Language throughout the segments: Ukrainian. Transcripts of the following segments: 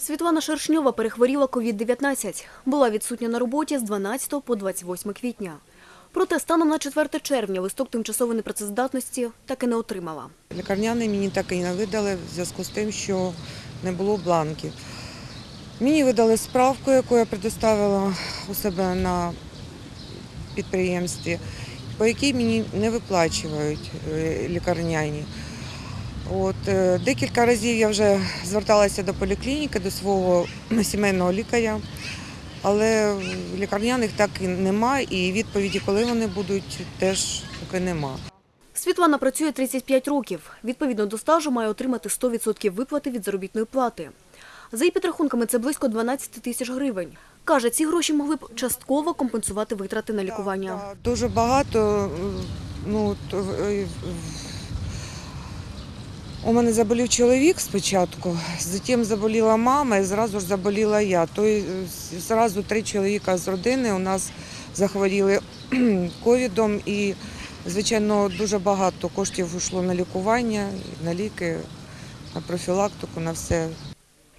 Світлана Шершньова перехворіла COVID-19. Була відсутня на роботі з 12 по 28 квітня. Проте станом на 4 червня листок тимчасової непрацездатності так і не отримала. Лікарняний мені так і не видали в зв'язку з тим, що не було бланків. Мені видали справку, яку я предоставила у себе на підприємстві, по якій мені не виплачують е, лікарняні. От, е, декілька разів я вже зверталася до поліклініки, до свого сімейного лікаря, але лікарняних так і нема, і відповіді, коли вони будуть, теж поки нема. Світлана працює 35 років. Відповідно до стажу має отримати 100% виплати від заробітної плати. За її підрахунками, це близько 12 тисяч гривень. Каже, ці гроші могли б частково компенсувати витрати на лікування. Так, так, Дуже багато. е, Ну, е, у мене заболів чоловік спочатку, затім заболіла мама і зразу ж заболіла я. Той е, зразу три чоловіка з родини у нас захворіли ковідом і, звичайно, дуже багато коштів йшло на лікування, на ліки, на профілактику, на все.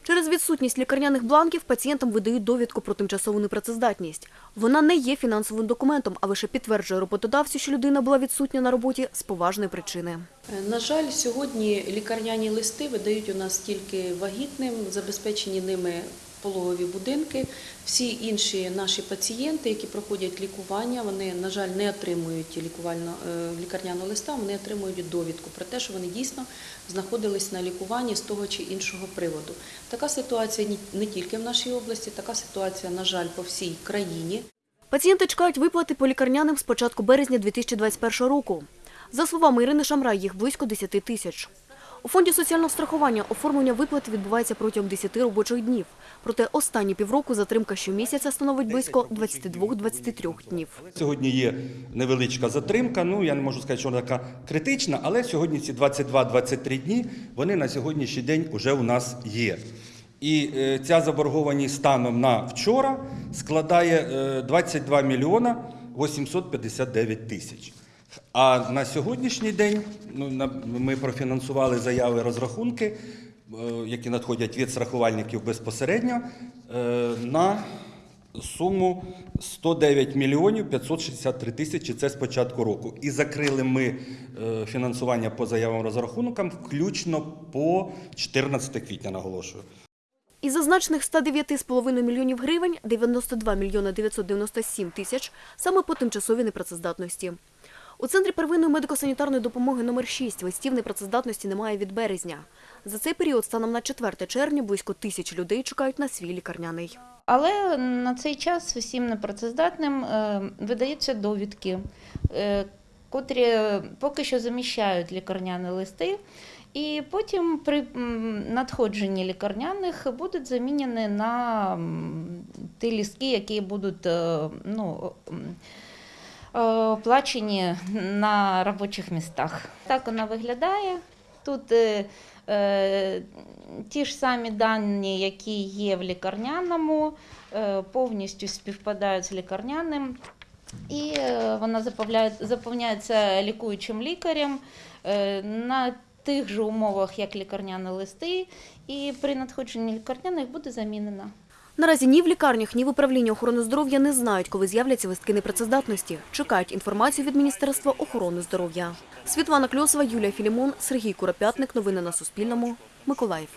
Через відсутність лікарняних бланків пацієнтам видають довідку про тимчасову непрацездатність. Вона не є фінансовим документом, а лише підтверджує роботодавцю, що людина була відсутня на роботі з поважної причини. Е, На жаль, сьогодні лікарняні листи видають у нас тільки вагітним, забезпечені ними пологові будинки. Всі інші наші пацієнти, які проходять лікування, вони, на жаль, не отримують лікувально, е, лікарняного листа, вони отримують довідку про те, що вони дійсно знаходились на лікуванні з того чи іншого приводу. Така ситуація не тільки в нашій області, така ситуація, на жаль, по всій країні. Пацієнти чекають виплати по лікарняним з початку березня 2021 року. За словами Ірини Шамрай, їх близько 10 тисяч. У фонді соціального страхування оформлення виплат відбувається протягом 10 робочих днів. Проте останні півроку затримка щомісяця становить близько 22-23 днів. Сьогодні є невеличка затримка. Ну я не можу сказати, що вона така критична, але сьогодні ці 22-23 дні вони на сьогоднішній день вже у нас є. І е, ця заборгованість станом на вчора складає е, 22 мільйона 859 тисяч. А на сьогоднішній день ну, ми профінансували заяви розрахунки, е, які надходять від страхувальників безпосередньо, е, на суму 109 мільйонів 563 тисячі. Це з початку року. І закрили ми е, фінансування по заявам розрахункам включно по 14 квітня, наголошую. Із зазначених 109,5 мільйонів гривень 92 мільйони 997 тисяч саме по тимчасовій непрацездатності. У Центрі первинної медико-санітарної допомоги номер 6 листів непрацездатності немає від березня. За цей період станом на 4 червня близько тисяч людей чекають на свій лікарняний. Але на цей час всім непрацездатним е, видаються довідки, е, котрі поки що заміщають лікарняні листи, і потім при надходженні лікарняних будуть замінені на ті лістки, які будуть е, ну, оплачені на робочих містах. Так вона виглядає. Тут е, е, ті ж самі дані, які є в лікарняному, е, повністю співпадають з лікарняним. І е, вона заповняється лікуючим лікарем е, на тих же умовах, як лікарняні листи, і при надходженні лікарняних буде замінена. Наразі ні в лікарнях, ні в управлінні охорони здоров'я не знають, коли з'являться вистки непрацездатності. Чекають інформацію від Міністерства охорони здоров'я. Світлана Кльосова, Юлія Філімон, Сергій Куропятник. Новини на Суспільному. Миколаїв.